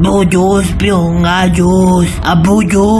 Buyos, pion, ayos, abuyos.